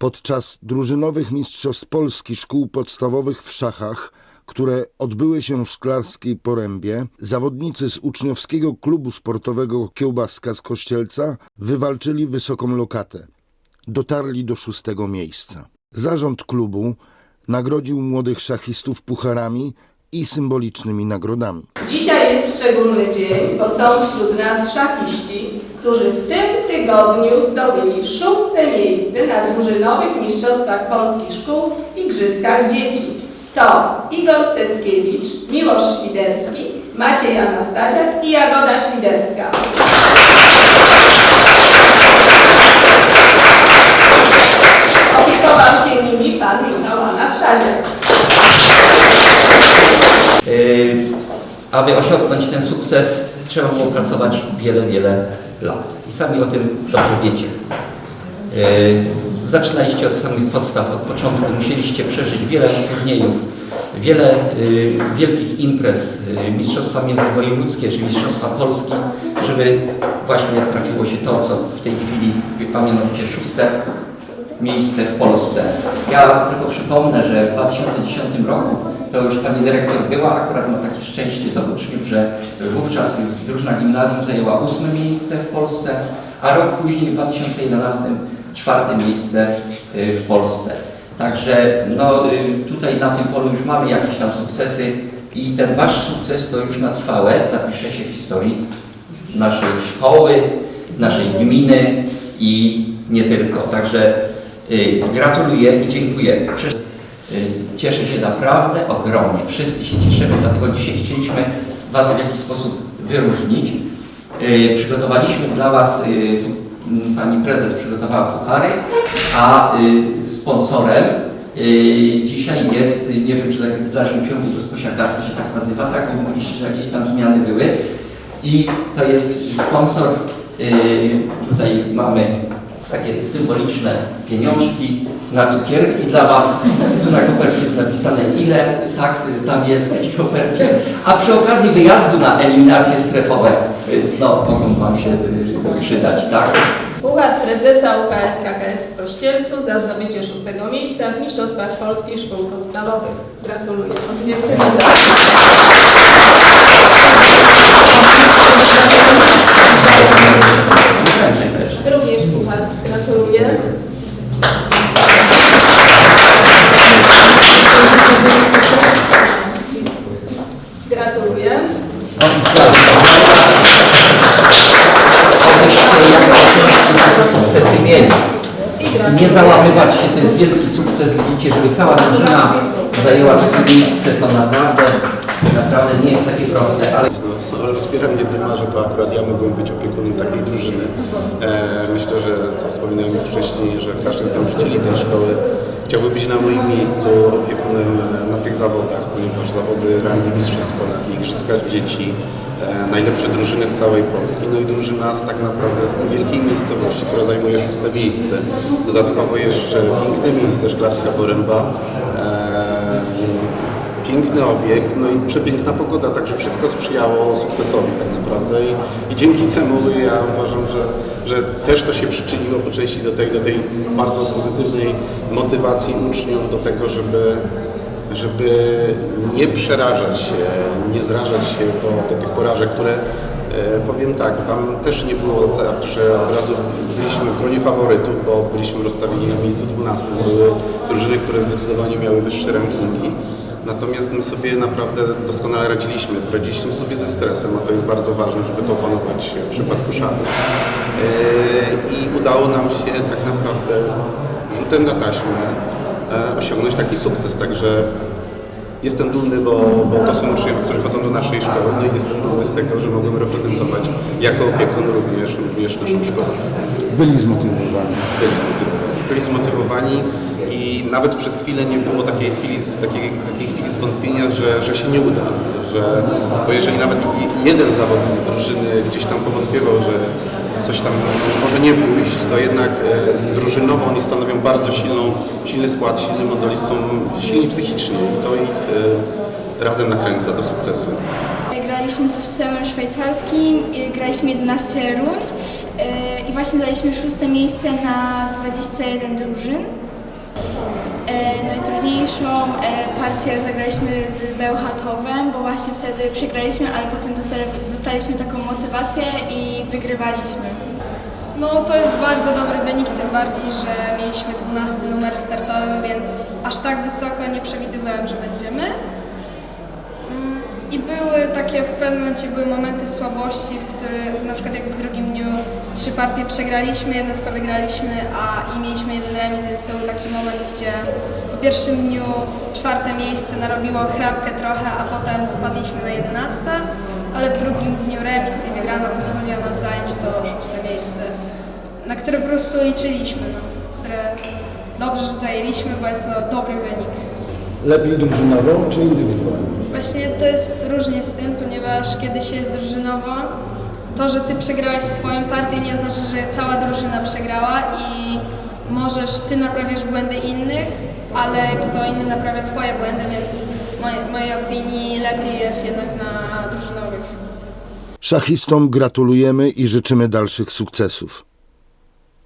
Podczas drużynowych Mistrzostw Polski Szkół Podstawowych w szachach, które odbyły się w Szklarskiej Porębie, zawodnicy z uczniowskiego klubu sportowego Kiełbaska z Kościelca wywalczyli wysoką lokatę. Dotarli do szóstego miejsca. Zarząd klubu nagrodził młodych szachistów pucharami i symbolicznymi nagrodami. Dzisiaj jest szczególny dzień, bo są wśród nas szachiści, którzy w tym tygodniu zdobyli szóste miejsce na drużynowych Mistrzostwach Polskich Szkół i Igrzyskach Dzieci. To Igor Steckiewicz, Miłosz Świderski, Maciej Anastaziak i Jagoda Świderska. Opiekował się nimi pan Michał Anastaziak. Yy, Aby osiągnąć ten sukces, trzeba było pracować wiele, wiele lat. I sami o tym dobrze wiecie. Yy, Zaczynaliście od samych podstaw, od początku. Musieliście przeżyć wiele turniejów, wiele yy, wielkich imprez, mistrzostwa międzywojewódzkie czy mistrzostwa Polski, żeby właśnie trafiło się to, co w tej chwili, mianowicie szóste miejsce w Polsce. Ja tylko przypomnę, że w 2010 roku to już pani dyrektor była, akurat ma takie szczęście do uczniów, że wówczas drużyna gimnazjum zajęła ósme miejsce w Polsce, a rok później w 2011 czwarte miejsce y, w Polsce. Także no, y, tutaj na tym polu już mamy jakieś tam sukcesy i ten wasz sukces to już na trwałe zapisze się w historii naszej szkoły, naszej gminy i nie tylko. Także y, gratuluję i dziękuję. Y, cieszę się naprawdę ogromnie. Wszyscy się cieszymy, dlatego dzisiaj chcieliśmy Was w jakiś sposób wyróżnić. Y, przygotowaliśmy dla Was, y, Pani Prezes przygotowała puchary, a sponsorem dzisiaj jest, nie wiem czy tak w dalszym ciągu Gosposia Gaska się tak nazywa, tak? Mówiliście, że jakieś tam zmiany były. I to jest sponsor, tutaj mamy takie symboliczne pieniążki na cukierki dla Was. Tu na kopercie jest napisane ile tak tam jest w kopercie. A przy okazji wyjazdu na eliminacje strefowe, no mogą Wam się yy, przydać, tak? Puchar prezesa UKS KKS w Kościelcu za zdobycie szóstego miejsca w Mistrzostwach Polskich Szkół Podstawowych. Gratuluję. Od dziewczyny za... Nie załamywać się, jest wielki sukces. Widzicie, żeby cała drużyna zajęła takie miejsce, to naprawdę, naprawdę nie jest takie proste, ale No, ale rozpiera mnie dyma, że to akurat ja mogłem być opiekunem takiej drużyny. E, myślę, że co wspominałem już wcześniej, że każdy z nauczycieli tej szkoły chciałby być na moim miejscu opiekunem e, na tych zawodach, ponieważ zawody rangi Mistrzostw Polski, Igrzyska Dzieci, e, najlepsze drużyny z całej Polski, no i drużyna tak naprawdę z niewielkiej miejscowości, która zajmuje szóste miejsce. Dodatkowo jeszcze piękne miejsce, Szklarska Poręba. Piękny obiekt, no i przepiękna pogoda, także wszystko sprzyjało sukcesowi tak naprawdę i, i dzięki temu ja uważam, że, że też to się przyczyniło po części do tej, do tej bardzo pozytywnej motywacji uczniów do tego, żeby, żeby nie przerażać się, nie zrażać się do, do tych porażek, które E, Powiem tak, tam też nie było tak, że od razu byliśmy w gronie faworytów, bo byliśmy rozstawieni na miejscu 12. Były drużyny, które zdecydowanie miały wyższe rankingi. Natomiast my sobie naprawdę doskonale radziliśmy. Poradziliśmy sobie ze stresem, a to jest bardzo ważne, żeby to opanować w przypadku szachów. E, I udało nam się tak naprawdę rzutem na taśmę e, osiągnąć taki sukces. Także Jestem dumny, bo, bo to są uczniowie, którzy chodzą do naszej szkoły, no i jestem dumny z tego, że mogłem reprezentować jako opiekun również, również naszą szkołę. Byli zmotywowani. Byli zmotywowani. Byli zmotywowani i nawet przez chwilę nie było takiej chwili, takiej, takiej chwili zwątpienia, że, że się nie uda. Że, bo jeżeli nawet jeden zawodnik z drużyny gdzieś tam powątpiewał, że coś tam może nie pójść, to jednak e, drużynowo oni stanowią bardzo silną, silny skład, silny model, są silni psychicznie i to ich e, razem nakręca do sukcesu. Graliśmy z systemem szwajcarskim, y, graliśmy 11 rund y, i właśnie zajęliśmy szóste miejsce na 21 drużyn. E, Najtrudniejszą e, partię zagraliśmy z Bełchatowem, bo właśnie wtedy przegraliśmy, ale potem dostali, dostaliśmy taką motywację i wygrywaliśmy. No to jest bardzo dobry wynik, tym bardziej, że mieliśmy 12 numer startowy, więc aż tak wysoko nie przewidywałem, że będziemy. Takie, w pewnym momencie były momenty słabości, w których na przykład jak w drugim dniu trzy partie przegraliśmy, jedną tylko wygraliśmy, a i mieliśmy jeden remis, więc był taki moment, gdzie po pierwszym dniu czwarte miejsce narobiło chrapkę trochę, a potem spadliśmy na 11, ale w drugim dniu remis i wygrana pozwoliła nam zająć to szóste miejsce, na które po prostu liczyliśmy, no, które dobrze zajęliśmy, bo jest to dobry wynik. Lepiej drużynowo czy indywidualnie? Właśnie to jest różnie z tym, ponieważ kiedy się jest drużynowo, to, że ty przegrałeś swoją partię nie oznacza, że cała drużyna przegrała i możesz ty naprawiać błędy innych, ale kto inny naprawia twoje błędy, więc w mojej opinii lepiej jest jednak na drużynowych. Szachistom gratulujemy i życzymy dalszych sukcesów.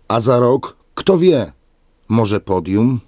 A za rok, kto wie, może podium?